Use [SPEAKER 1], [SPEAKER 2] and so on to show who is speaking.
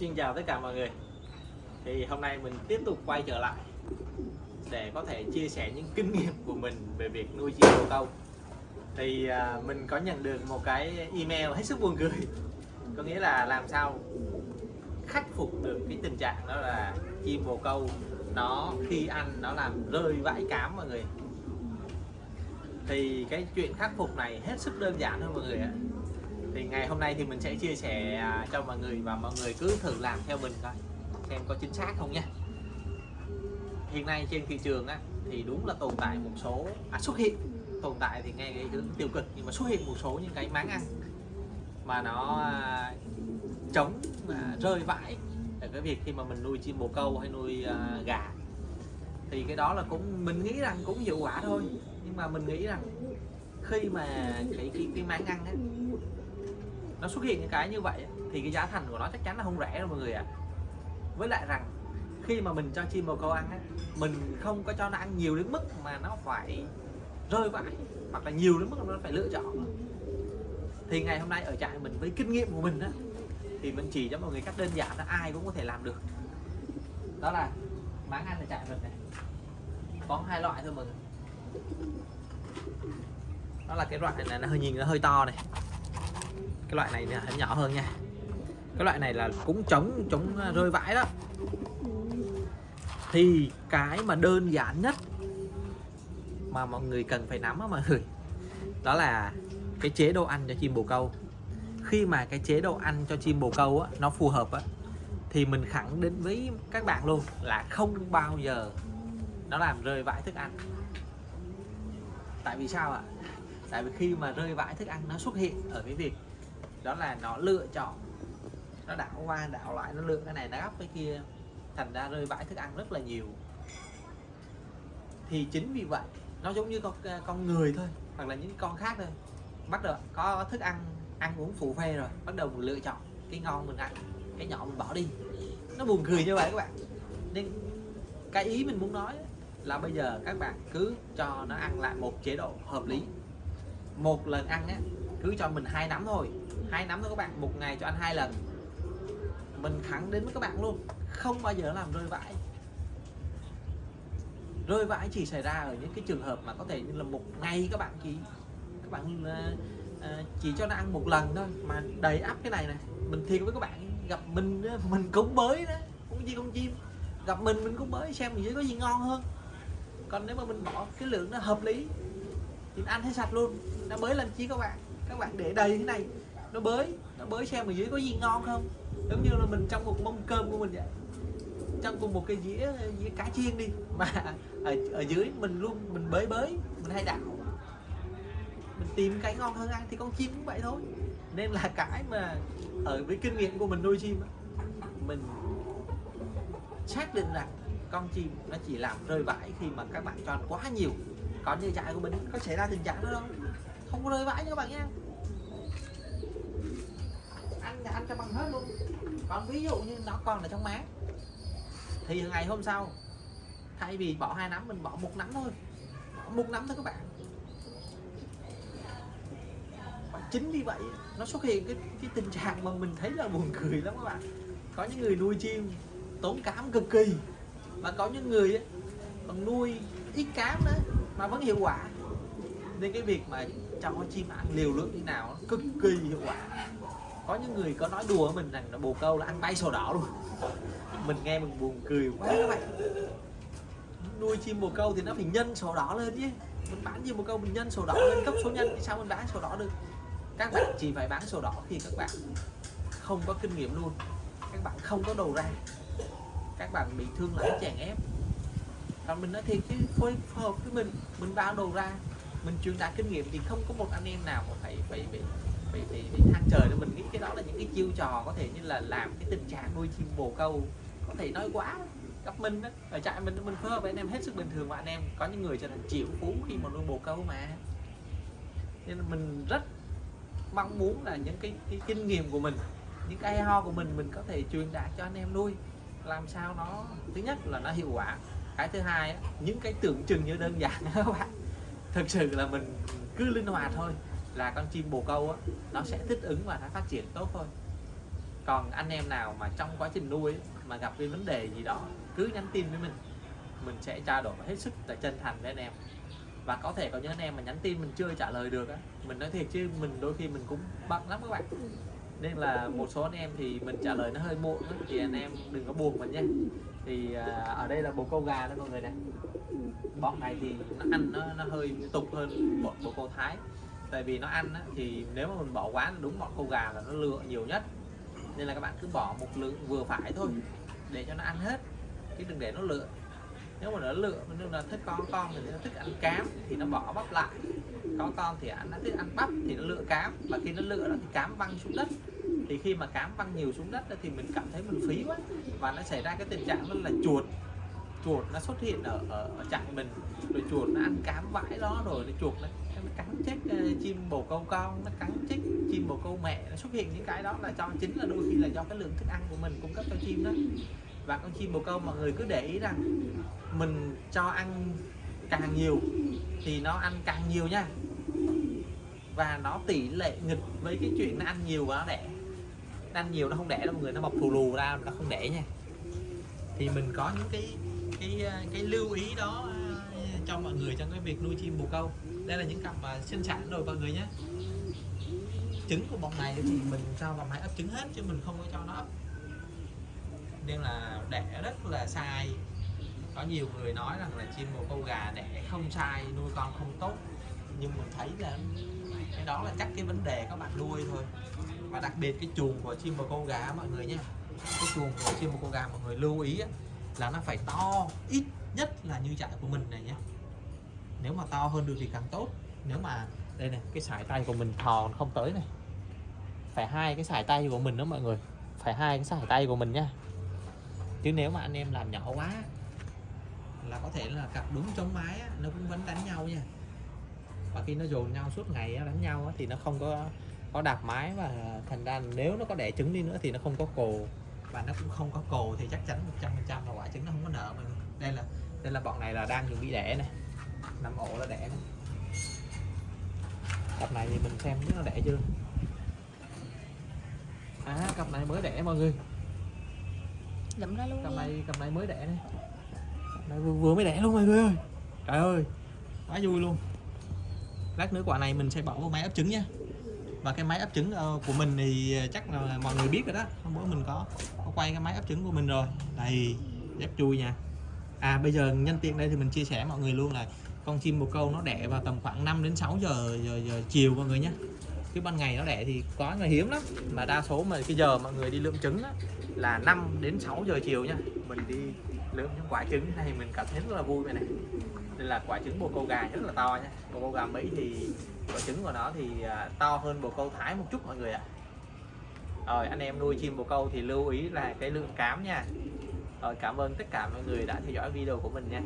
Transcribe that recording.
[SPEAKER 1] Xin chào tất cả mọi người. Thì hôm nay mình tiếp tục quay trở lại Để có thể chia sẻ những kinh nghiệm của mình về việc nuôi chim bồ câu. Thì à, mình có nhận được một cái email hết sức buồn cười. Có nghĩa là làm sao khắc phục được cái tình trạng đó là chim bồ câu nó khi ăn nó làm rơi vãi cám mọi người. Thì cái chuyện khắc phục này hết sức đơn giản thôi mọi người ạ thì ngày hôm nay thì mình sẽ chia sẻ à, cho mọi người và mọi người cứ thử làm theo mình coi xem có chính xác không nha hiện nay trên thị trường á, thì đúng là tồn tại một số à, xuất hiện. Tồn tại thì nghe cái hướng tiêu cực nhưng mà xuất hiện một số những cái máng ăn mà nó à, chống và rơi vãi ở cái việc khi mà mình nuôi chim bồ câu hay nuôi à, gà. Thì cái đó là cũng mình nghĩ rằng cũng hiệu quả thôi nhưng mà mình nghĩ rằng khi mà cái cái, cái máng ăn á, nó xuất hiện những cái như vậy thì cái giá thành của nó chắc chắn là không rẻ đâu mọi người ạ. À. với lại rằng khi mà mình cho chim bồ câu ăn á, mình không có cho nó ăn nhiều đến mức mà nó phải rơi vãi hoặc là nhiều đến mức nó phải lựa chọn. Thì ngày hôm nay ở trại mình với kinh nghiệm của mình á thì mình chỉ cho mọi người cách đơn giản là ai cũng có thể làm được. Đó là máng ăn ở trại mình này. Có hai loại thôi mọi người. Đó là cái loại này nó hơi nhìn nó hơi to này cái loại này là nhỏ hơn nha. Cái loại này là cũng chống chống à, rơi vãi đó. Thì cái mà đơn giản nhất mà mọi người cần phải nắm đó mọi người đó là cái chế độ ăn cho chim bồ câu. Khi mà cái chế độ ăn cho chim bồ câu á, nó phù hợp á, thì mình khẳng định với các bạn luôn là không bao giờ nó làm rơi vãi thức ăn. Tại vì sao ạ? Tại vì khi mà rơi vãi thức ăn nó xuất hiện ở cái việc đó là nó lựa chọn. Nó đảo qua, đảo lại, nó lựa cái này, nó gấp cái kia. Thành ra rơi vãi thức ăn rất là nhiều. Thì chính vì vậy, nó giống như con con người thôi, hoặc là những con khác thôi. Bắt đầu có thức ăn ăn uống phụ phê rồi, bắt đầu mình lựa chọn cái ngon mình ăn, cái nhỏ mình bỏ đi. Nó buồn cười như vậy các bạn. Nên cái ý mình muốn nói là bây giờ các bạn cứ cho nó ăn lại một chế độ hợp lý. Một lần ăn á, cứ cho mình hai nắm thôi hai nắm thôi các bạn một ngày cho ăn hai lần. Mình khẳng đến với các bạn luôn. Không bao giờ làm rơi vãi. Rơi vãi chỉ xảy ra ở những cái trường hợp mà có thể như là một ngày các bạn chỉ các bạn uh, chỉ cho nó ăn một lần thôi. Mà đầy ắp cái này này mình thiệt với các bạn gặp mình mình cũng bới đó cũng gì con chim. Gặp mình mình cũng bới xem mình có gì ngon hơn. Còn nếu mà mình bỏ cái lượng nó hợp lý thì ăn thấy sạch luôn. Nó mới làm chi các bạn. Các bạn để đầy thế này nó bới nó bới xem ở dưới có gì ngon không? Giống như là mình trong một mâm cơm của mình vậy. Trong cùng một cái dĩa dĩa cá chiên đi. Mà ở, ở dưới mình luôn mình bới bới mình hay đảo. Mình tìm cái ngon hơn ăn thì con chim cũng vậy thôi. Nên là cái mà ở với kinh nghiệm của mình nuôi chim mình xác định rằng con chim nó chỉ làm rơi vãi khi mà các bạn cho ăn quá nhiều. Còn như trại của mình có xảy ra tình trạng đó đâu. Không có rơi vãi nha các bạn nha ăn ăn cho bằng hết luôn. Còn ví dụ như nó còn ở trong máng thì ngày hôm sau thay vì bỏ hai nắm mình bỏ một nắm thôi. Bỏ một nắm thôi các bạn. Và chính vì vậy nó xuất hiện cái cái tình trạng mà mình thấy là buồn cười lắm các bạn. Có những người nuôi chim tốn cám cực kỳ. Và có những người ấy, còn nuôi ít cám đó mà vẫn hiệu quả. Nên cái việc mà cho chim ăn liều lượng như nào cực kỳ hiệu quả có những người có nói đùa mình rằng là bồ câu là ăn bay sổ đỏ luôn. Mình nghe mình buồn cười quá các bạn. Nuôi chim bồ câu thì nó phải nhân sổ đỏ lên chứ. Mình bán chim bồ câu mình nhân sổ đỏ lên, cấp số nhân thì sao mình bán sổ đỏ được? Các bạn chỉ phải bán sổ đỏ khi các bạn không có kinh nghiệm luôn. Các bạn không có đầu ra. Các bạn bị thương lái chèn ép. Còn mình nói thiệt chứ, phối hợp với mình mình bao đầu ra, mình truyền đạt kinh nghiệm thì không có một anh em nào mà phải phải bị bị, bị, bị thang trời nên mình nghĩ cái đó là những cái chiêu trò có thể như là làm cái tình trạng nuôi chim bồ câu có thể nói quá gặp mình đó. Ở trại mình mình phối hợp với anh em hết sức bình thường mà anh em có những người trở thành triệu phú khi mà nuôi bồ câu mà. Nên mình rất mong muốn là những cái, cái kinh nghiệm của mình những cái ho của mình mình có thể truyền đạt cho anh em nuôi. Làm sao nó thứ nhất là nó hiệu quả. Cái thứ hai những cái tưởng chừng như đơn giản các bạn. Thực sự là mình cứ linh hoạt thôi là con chim bồ câu á, nó sẽ thích ứng và nó phát triển tốt thôi. Còn anh em nào mà trong quá trình nuôi mà gặp cái vấn đề gì đó cứ nhắn tin với mình mình sẽ trao đổi hết sức là chân thành với anh em. Và có thể có những anh em mà nhắn tin mình chưa trả lời được á mình nói thiệt chứ mình đôi khi mình cũng bận lắm các bạn. Nên là một số anh em thì mình trả lời nó hơi muộn á, thì anh em đừng có buồn mình nha. Thì à, ở đây là bồ câu gà đó mọi người này bọn này thì nó ăn nó, nó hơi tục hơn bọn bồ câu thái tại vì nó ăn á, thì nếu mà mình bỏ quá đúng bọn câu gà là nó lựa nhiều nhất. Nên là các bạn cứ bỏ một lượng vừa phải thôi để cho nó ăn hết. Chứ đừng để nó lựa. Nếu mà nó lựa nếu là thích con con thì nó thích ăn cám thì nó bỏ bắp lại. Có con thì ăn nó thích ăn bắp thì nó lựa cám. Và khi nó lựa đó thì cám văng xuống đất. Thì khi mà cám văng nhiều xuống đất thì mình cảm thấy mình phí quá. Và nó xảy ra cái tình trạng đó là chuột. Chuột nó xuất hiện ở ở, ở trại mình. Rồi chuột nó ăn cám vãi đó rồi nó chuột nó, nó cắn chết ờ, chim bồ câu con? Nó cắn chết chim bồ câu mẹ. Nó xuất hiện những cái đó là cho, chính là đôi khi là do cái lượng thức ăn của mình cung cấp cho chim đó. Và con chim bồ câu mọi người cứ để ý rằng mình cho ăn càng nhiều thì nó ăn càng nhiều nha. Và nó tỷ lệ nghịch với cái chuyện nó ăn nhiều và nó đẻ. Nó ăn nhiều nó không đẻ đâu, mọi người, nó mọc thù lù ra nó không đẻ nha. Thì mình có những cái cái ờ, cái lưu ý đó ờ, cho mọi người trong cái việc nuôi chim bồ câu đây là những cặp mà sinh sản rồi mọi người nhé. Trứng của bọn này thì mình cho vào máy ấp trứng hết chứ mình không có cho nó ấp. Nên là đẻ rất là sai. Có nhiều người nói rằng là chim bồ câu gà đẻ không sai, nuôi con không tốt. Nhưng mình thấy là cái đó là chắc cái vấn đề các bạn nuôi thôi. Và đặc biệt cái chuồng của chim bồ câu gà mọi người nhé. Cái chuồng của chim bồ câu gà mọi người lưu ý là nó phải to, ít nhất là như trại của mình này nhé nếu mà to hơn được thì càng tốt. Nếu mà đây này cái sải tay của mình thò không tới này. Phải hai cái sải tay của mình đó mọi người. Phải hai cái sải tay của mình nhá chứ nếu mà anh em làm nhỏ quá là có thể là cặp đúng chống mái á, nó cũng vẫn đánh nhau nha. Và khi nó dồn nhau suốt ngày á, đánh nhau á, thì nó không có có đạp mái và thành ra nếu nó có đẻ trứng đi nữa thì nó không có cồ. Và nó cũng không có cồ thì chắc chắn 100 phần trăm là quả trứng nó không có nở mà đây là đây là bọn này là đang chuẩn bị đẻ này nằm ổ là đẻ này. cặp này thì mình xem biết nó đẻ chưa? À cặp này mới đẻ mọi người.
[SPEAKER 2] Lụm ra luôn
[SPEAKER 1] cặp này cặp này mới đẻ này. Cặp này vừa, vừa mới đẻ luôn mọi người ơi. Trời ơi quá vui luôn. Lát nữa quả này mình sẽ bỏ vào máy ấp trứng nha. Và cái máy ấp trứng ờ, của mình thì chắc là mọi người biết rồi đó. Hôm bữa mình có, có quay cái máy ấp trứng của mình rồi. Đây rất chui nha à bây giờ nhân tiện đây thì mình chia sẻ mọi người luôn là con chim bồ câu nó đẻ vào tầm khoảng 5 đến 6 giờ, giờ, giờ chiều mọi người nhé. Chứ ban ngày nó đẻ thì có người hiếm lắm. Mà đa số mà cái giờ mọi người đi lượm trứng á, là 5 đến 6 giờ chiều nha. Mình đi lượm những quả trứng này mình cảm thấy rất là vui vậy này. Đây là quả trứng bồ câu gà rất là to nha. Bồ câu gà mỹ thì quả trứng của nó thì à, to hơn bồ câu thái một chút mọi người ạ. Rồi anh em nuôi chim bồ câu thì lưu ý là cái lượng cám nha rồi cảm ơn tất cả mọi người đã theo dõi video của mình nha.